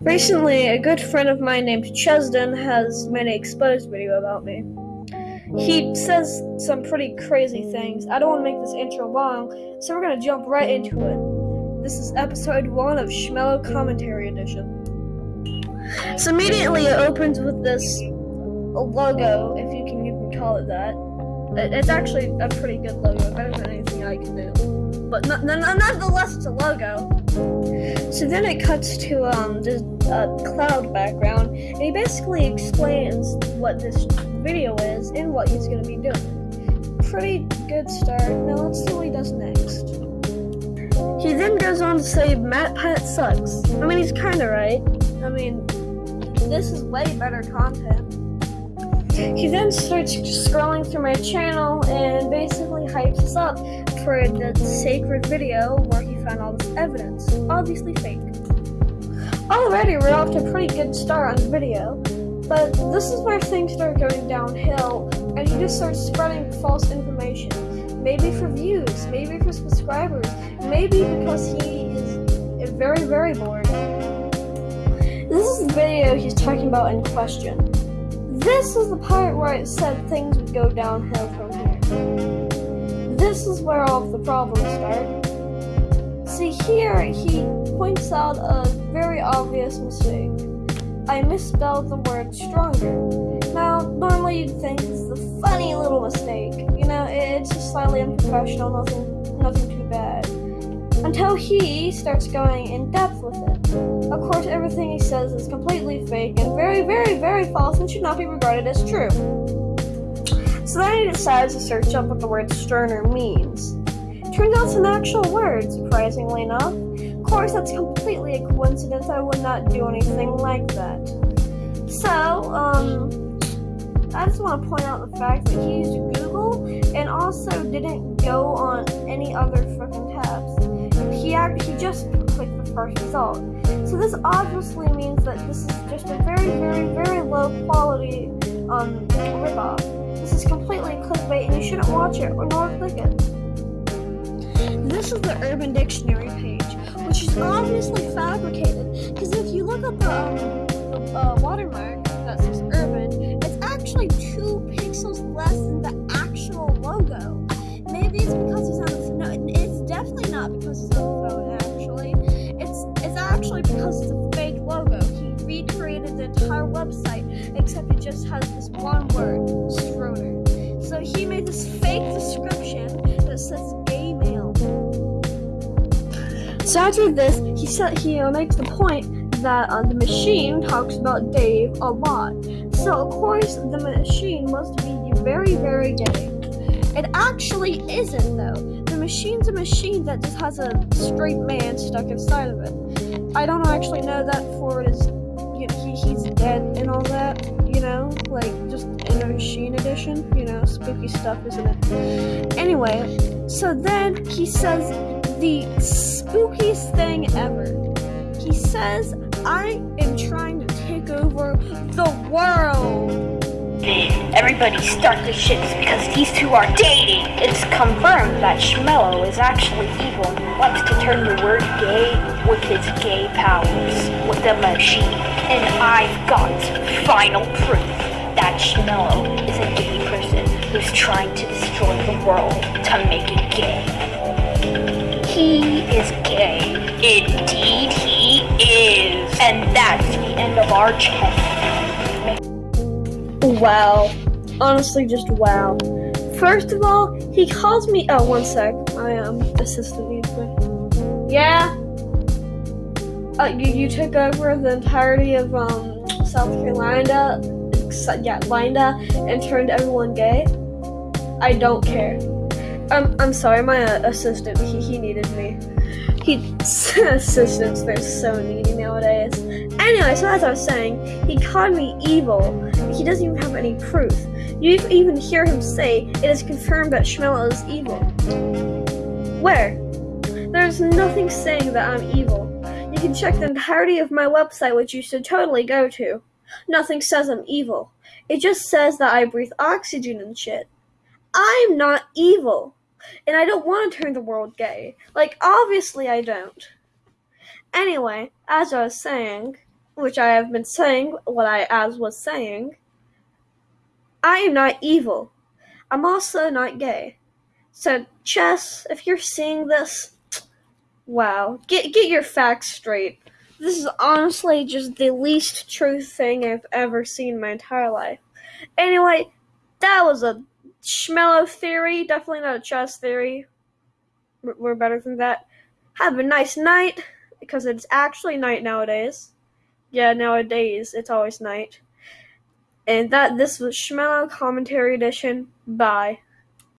Recently, a good friend of mine named Chesden has made an exposed video about me. He says some pretty crazy things. I don't want to make this intro long, so we're gonna jump right into it. This is episode one of Schmello Commentary Edition. So immediately it opens with this logo, if you can even call it that. It's actually a pretty good logo, better than anything I can do but nonetheless, it's a logo. So then it cuts to um this uh, cloud background, and he basically explains what this video is and what he's gonna be doing. Pretty good start. Now let's see what he does next. He then goes on to say MatPat sucks. I mean, he's kind of right. I mean, this is way better content. He then starts scrolling through my channel and basically hypes us up for the sacred video where he found all this evidence. Obviously fake. Already we're off to a pretty good start on the video, but this is where things start going downhill and he just starts spreading false information. Maybe for views, maybe for subscribers, maybe because he is very, very bored. This is the video he's talking about in question. This is the part where it said things would go downhill from here. This is where all of the problems start. See here, he points out a very obvious mistake. I misspelled the word stronger. Now, normally you'd think it's a funny little mistake. You know, it's just slightly unprofessional, nothing, nothing too bad. Until he starts going in depth with it. Of course, everything he says is completely fake and very, very, very false and should not be regarded as true. So then he decides to search up what the word sterner means. Turns out it's an actual word, surprisingly enough. Of course, that's completely a coincidence. I would not do anything like that. So, um, I just want to point out the fact that he used Google and also didn't go on any other fucking tabs. He act he just clicked the first result. So this obviously means that this is just a very, very, very low quality um, ripoff. Completely clickbait and you shouldn't watch it or nor click it. This is the Urban Dictionary page, which is obviously fabricated, because if you look up the, um, the uh, watermark that says Urban, it's actually two pixels less than the actual logo. Maybe it's because he's on the no, it's definitely not because he's on the phone actually It's, it's actually because it's a fake logo. He recreated the entire website, except it just has this one word. So he made this fake description that says gay male. So after this, he said he makes the point that uh, the machine talks about Dave a lot. So of course the machine must be very, very gay. It actually isn't though. The machine's a machine that just has a straight man stuck inside of it. I don't actually know that Ford is, you know, he, he's dead and all that, know, like just in a machine edition, you know, spooky stuff, isn't it? Anyway, so then he says the spookiest thing ever. He says, I am trying to take over the world. Everybody start the shits because these two are dating. It's confirmed that Schmello is actually evil and wants to turn the word gay with his gay powers with the machine. And I've got final proof that Schmello is a gay person who's trying to destroy the world to make it gay. He is gay. Indeed he is. And that's the end of our chat. Wow. Honestly, just wow. First of all, he calls me. Oh, one sec. I am assistant. Yeah. Uh, you, you took over the entirety of um South Carolina, yeah, Linda, and turned everyone gay. I don't care. I'm I'm sorry, my uh, assistant. He he needed me. He assistants. They're so needy nowadays. Anyway, so as I was saying, he called me evil he doesn't even have any proof. You even hear him say, it is confirmed that Schmello is evil. Where? There's nothing saying that I'm evil. You can check the entirety of my website, which you should totally go to. Nothing says I'm evil. It just says that I breathe oxygen and shit. I'm not evil. And I don't want to turn the world gay. Like, obviously I don't. Anyway, as I was saying, which I have been saying what I as was saying, I am not evil. I'm also not gay. So, Chess, if you're seeing this, wow, get get your facts straight. This is honestly just the least true thing I've ever seen in my entire life. Anyway, that was a Schmello theory, definitely not a chess theory. We're better than that. Have a nice night, because it's actually night nowadays. Yeah, nowadays it's always night. And that this was Schmello Commentary Edition. Bye.